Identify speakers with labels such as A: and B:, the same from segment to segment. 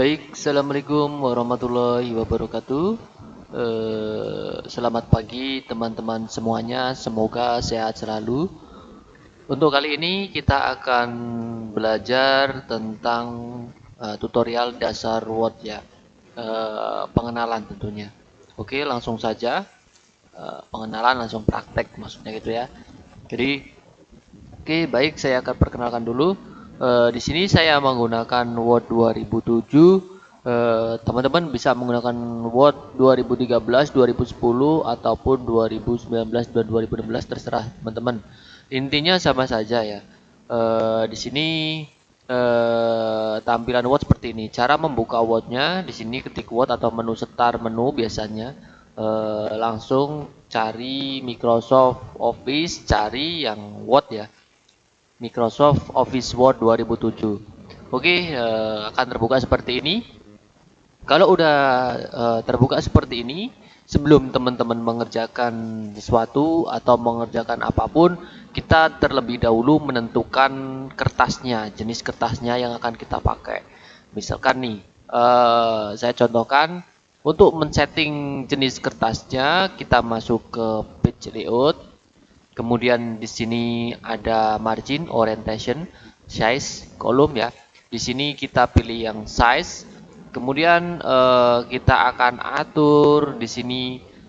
A: Baik, Assalamualaikum warahmatullahi wabarakatuh. Eh, selamat pagi teman-teman semuanya, semoga sehat selalu. Untuk kali ini kita akan belajar tentang uh, tutorial dasar Word ya, uh, pengenalan tentunya. Oke, langsung saja pengenalan langsung praktek maksudnya gitu ya. Jadi, oke baik saya akan perkenalkan dulu. Uh, di sini saya menggunakan Word 2007. Teman-teman uh, bisa menggunakan Word 2013, 2010 ataupun 2019 dan 2016 terserah teman-teman intinya sama saja ya. Uh, di sini tampilan Word seperti ini. Cara membuka Wordnya di sini ketik Word atau menu setar menu biasanya langsung cari Microsoft Office, cari yang Word ya. Microsoft Office Word 2007. Oke, uh, akan terbuka seperti ini. Kalau udah uh, terbuka seperti ini, sebelum teman-teman mengerjakan sesuatu atau mengerjakan apa pun, kita terlebih dahulu menentukan kertasnya, jenis kertasnya yang akan kita pakai. Misalkan nih, uh, saya contohkan untuk men-setting jenis kertasnya, kita masuk ke page layout. Kemudian di sini ada margin, orientation, size, kolom ya. Di sini kita pilih yang size. Kemudian uh, kita akan atur di sini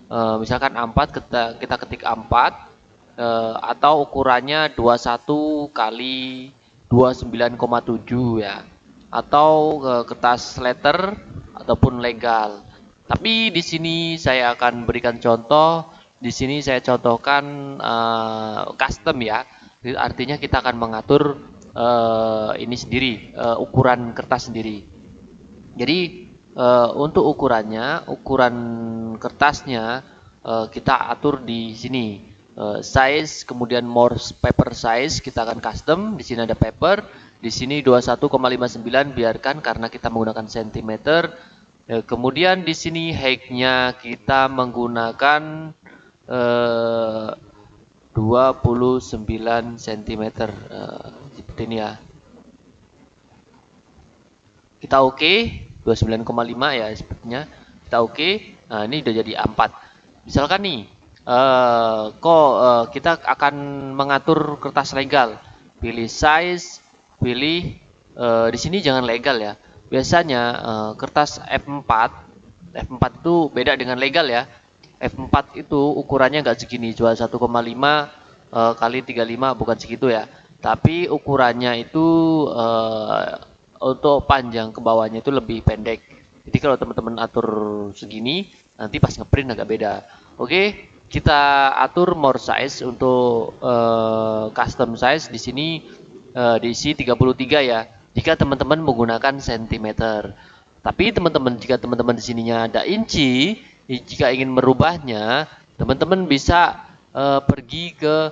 A: uh, misalkan 4 kita kita ketik 4 uh, atau ukurannya 21 kali 29,7 ya atau uh, kertas letter ataupun legal. Tapi di sini saya akan berikan contoh. Di sini saya contohkan uh, custom ya. Artinya kita akan mengatur uh, ini sendiri, uh, ukuran kertas sendiri. Jadi uh, untuk ukurannya, ukuran kertasnya uh, kita atur di sini uh, size kemudian more paper size kita akan custom di sini ada paper di sini 21,59 biarkan karena kita menggunakan uh, kemudian di sini height-nya kita menggunakan uh, 29 cm uh, seperti ini ya kita oke okay. 29,5 ya sepertinya kita oke okay. nah ini udah jadi A4 misalkan nih uh, kok uh, kita akan mengatur kertas legal. Pilih size, pilih uh, di sini jangan legal ya. Biasanya uh, kertas F4 F4 itu beda dengan legal ya. F4 itu ukurannya nggak segini, jual 1,5 uh, kali 35 bukan segitu ya. Tapi ukurannya itu uh, untuk panjang ke bawahnya itu lebih pendek. Jadi kalau teman-teman atur segini, nanti pas ngeprint agak beda. Oke, kita atur more size untuk uh, custom size di sini uh, diisi 33 ya. Jika teman-teman menggunakan centimeter. Tapi teman-teman jika teman-teman di sininya ada inci, jika ingin merubahnya, teman-teman bisa uh, pergi ke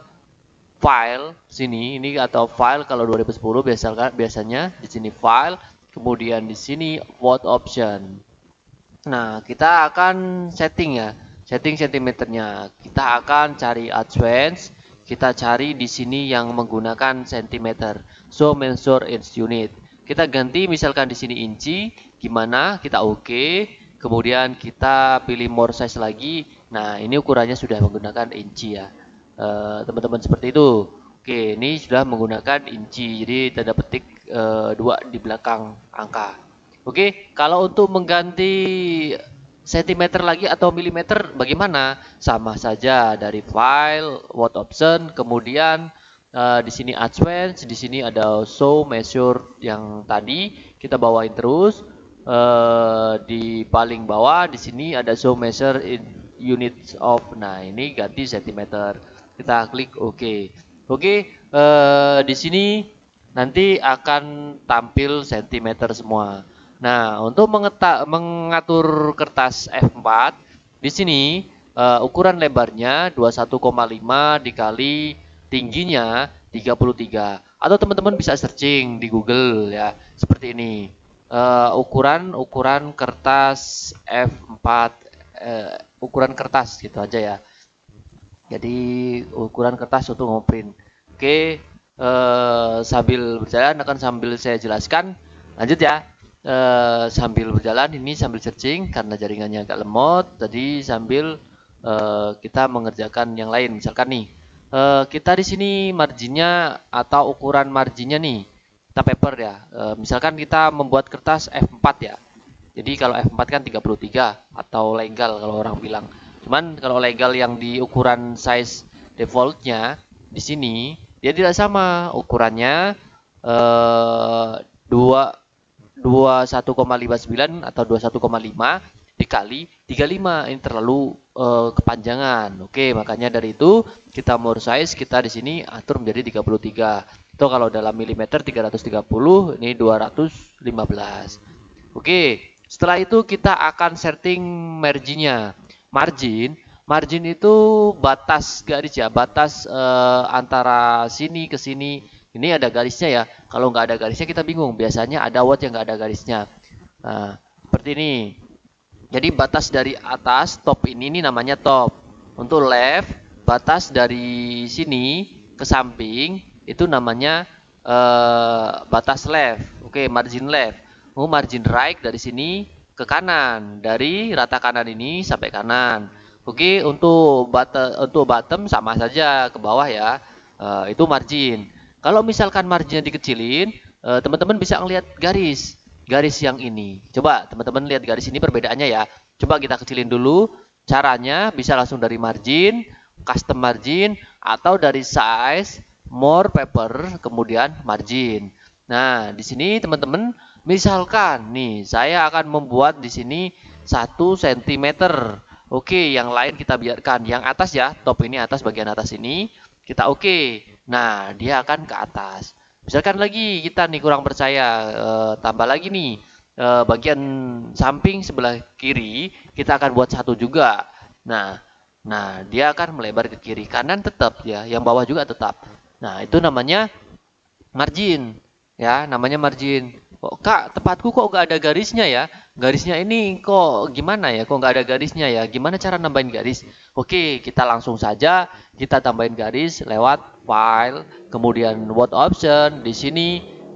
A: file sini ini atau file kalau 2010 biasa biasanya di sini file, kemudian di sini vote option. Nah, kita akan setting ya setting sentimeternya. Kita akan cari advance, kita cari di sini yang menggunakan sentimeter. So measure inch unit. Kita ganti misalkan di sini inci, gimana? Kita oke. Okay. Kemudian kita pilih more size lagi. Nah, ini ukurannya sudah menggunakan inci ya. Eh, teman-teman uh, seperti itu. Oke, ini sudah menggunakan inci. Jadi tanda petik uh, dua di belakang angka. Oke, kalau untuk mengganti sentimeter lagi atau milimeter bagaimana? Sama saja dari file, word option, kemudian uh, di sini advance, di sini ada show measure yang tadi kita bawain terus. Uh, di paling bawah di sini ada show measure in units of. Nah, ini ganti sentimeter. Kita klik OK. Oke, okay, uh, di sini nanti akan tampil sentimeter semua. Nah, untuk mengatur kertas F4 di sini uh, ukuran lebarnya 21,5 dikali tingginya 33. Atau teman-teman bisa searching di Google ya, seperti ini. Uh, ukuran ukuran kertas F4 uh, eh, ukuran kertas gitu aja ya. Jadi ukuran kertas untuk ngoprint. Oke, uh, sambil berjalan akan sambil saya jelaskan. Lanjut ya. uh, sambil berjalan ini sambil searching karena jaringannya agak lemot jadi sambil uh, kita mengerjakan yang lain misalkan nih uh, kita di sini marginnya atau ukuran marginnya nih kita paper ya. Uh, misalkan kita membuat kertas F4 ya. Jadi kalau F4 kan 33 atau legal kalau orang bilang. Cuman kalau legal yang di ukuran size defaultnya di sini dia tidak sama. Ukurannya eh, 2 21,59 atau 21,5 dikali 35 ini terlalu uh, kepanjangan. Oke, makanya dari itu kita more size kita di sini atur menjadi 33. Itu kalau dalam milimeter 330 ini 215. Oke, setelah itu kita akan setting marginnya. Margin Margin itu batas garis ya, batas uh, antara sini ke sini. Ini ada garisnya ya. Kalau nggak ada garisnya kita bingung. Biasanya ada word yang nggak ada garisnya. Nah, seperti ini. Jadi batas dari atas top ini ini namanya top. Untuk left, batas dari sini ke samping itu namanya uh, batas left. Oke, margin left. Mau margin right dari sini ke kanan. Dari rata kanan ini sampai kanan. Oke, untuk bottom, untuk bottom sama saja ke bawah ya. Uh, itu margin. Kalau misalkan marginnya dikecilin, uh, teman-teman bisa ngelihat garis, garis yang ini. Coba teman-teman lihat garis ini perbedaannya ya. Coba kita kecilin dulu. Caranya bisa langsung dari margin, custom margin, atau dari size, more paper, kemudian margin. Nah, di sini teman-teman, misalkan nih, saya akan membuat di sini 1 cm Oke, yang lain kita biarkan. Yang atas ya, top ini atas bagian atas ini kita oke. Nah, dia akan ke atas. Misalkan lagi kita nih kurang percaya, e, tambah lagi nih e, bagian samping sebelah kiri kita akan buat satu juga. Nah, nah dia akan melebar ke kiri. Kanan tetap ya, yang bawah juga tetap. Nah, itu namanya margin. Ya, namanya margin. Kok kak tempatku kok gak ada garisnya ya? Garisnya ini kok gimana ya? Kok gak ada garisnya ya? Gimana cara nambahin garis? Oke, kita langsung saja kita tambahin garis lewat file, kemudian word option. Di sini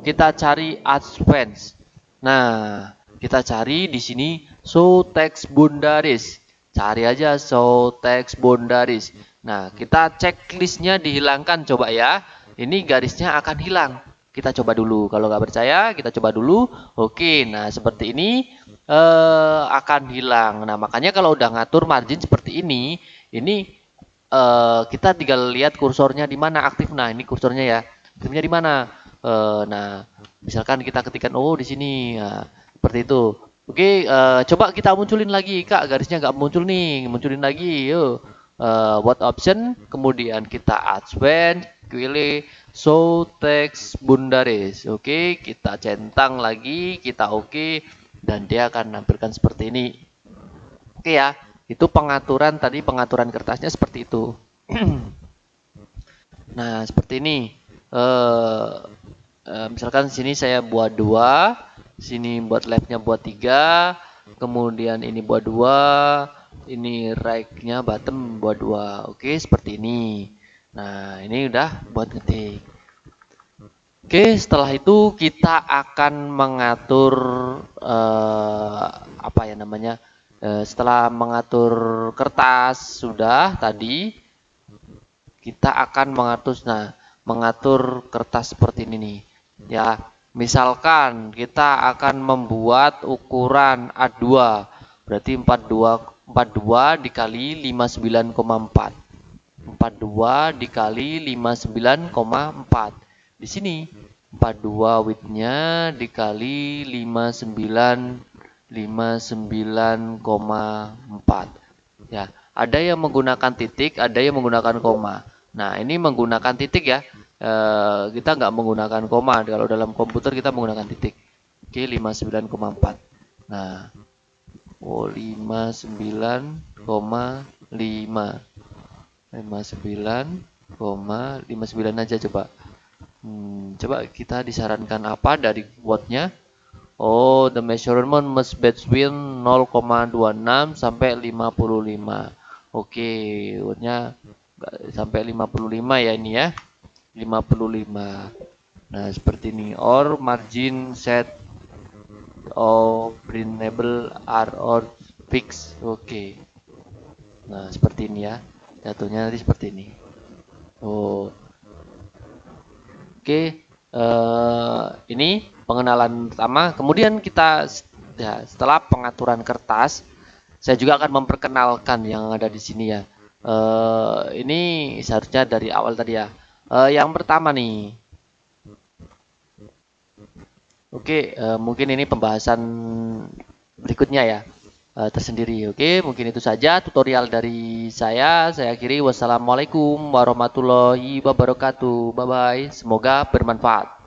A: kita cari advance. Nah, kita cari di sini show text boundaries. Cari aja show text boundaries. Nah, kita checklistnya dihilangkan coba ya. Ini garisnya akan hilang kita coba dulu. Kalau nggak percaya, kita coba dulu. Oke, nah seperti ini eh, akan hilang. Nah makanya kalau udah ngatur margin seperti ini, ini eh, kita tinggal lihat kursornya di mana aktif. Nah ini kursornya ya, aktifnya di mana. Eh, nah misalkan kita ketikkan oh di sini, nah, seperti itu. Oke, eh, coba kita munculin lagi, kak garisnya nggak muncul nih, munculin lagi, yuk. Uh, what option, kemudian kita add when, pilih So text bundaris. Oke, kita centang lagi, kita oke okay, dan dia akan menampilkan seperti ini. Oke ya, itu pengaturan tadi pengaturan kertasnya seperti itu. nah, seperti ini. Uh, uh, misalkan sini saya buat dua, sini buat left-nya buat tiga, kemudian ini buat dua, ini right-nya bottom buat dua. Oke, seperti ini. Nah, ini udah buat ngetik. Oke, setelah itu kita akan mengatur eh, apa ya namanya? Eh, setelah mengatur kertas sudah tadi, kita akan mengatur nah, mengatur kertas seperti ini nih. Ya, misalkan kita akan membuat ukuran A2 berarti 42 42 dikali 59,4 42 dikali 59,4 di sini 42 widthnya dikali 59 59,4 ya ada yang menggunakan titik ada yang menggunakan koma. Nah ini menggunakan titik ya. E, kita nggak menggunakan koma. Kalau dalam komputer kita menggunakan titik. Oke 59,4 nah 59,5 59,59 aja coba. Hmm, coba kita disarankan apa dari wordnya? Oh, the measurement must between 0,26 sampai 55. Oke, wordnya sampai 55 ya ini ya. 55. Nah, seperti ini. Or margin set of printable are or fixed oke okay. nah seperti ini ya. Jatuhnya nanti seperti ini. Oh oke okay. uh, ini pengenalan pertama. Kemudian kita ya setelah pengaturan kertas saya juga akan memperkenalkan yang ada di sini ya. Uh, ini seharusnya dari awal tadi ya. Uh, yang pertama nih Oke, uh, mungkin ini pembahasan berikutnya ya uh, tersendiri. Oke, mungkin itu saja tutorial dari saya. Saya akhiri wassalamualaikum warahmatullahi wabarakatuh. Bye bye. Semoga bermanfaat.